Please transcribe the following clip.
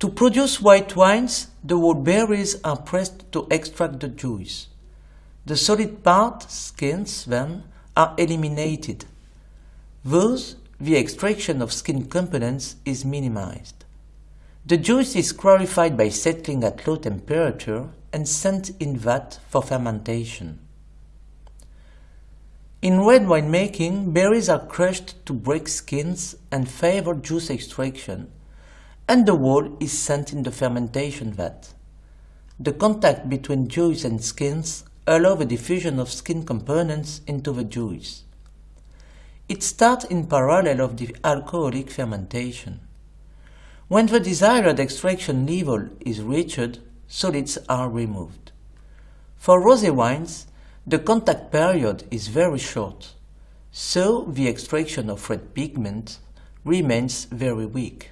To produce white wines, the whole berries are pressed to extract the juice. The solid part, skins, then, are eliminated. Thus, the extraction of skin components is minimized. The juice is clarified by settling at low temperature and sent in vat for fermentation. In red winemaking, berries are crushed to break skins and favor juice extraction, and the whole is sent in the fermentation vat. The contact between juice and skins allow the diffusion of skin components into the juice. It starts in parallel of the alcoholic fermentation. When the desired extraction level is reached, solids are removed. For rosé wines, the contact period is very short, so the extraction of red pigment remains very weak.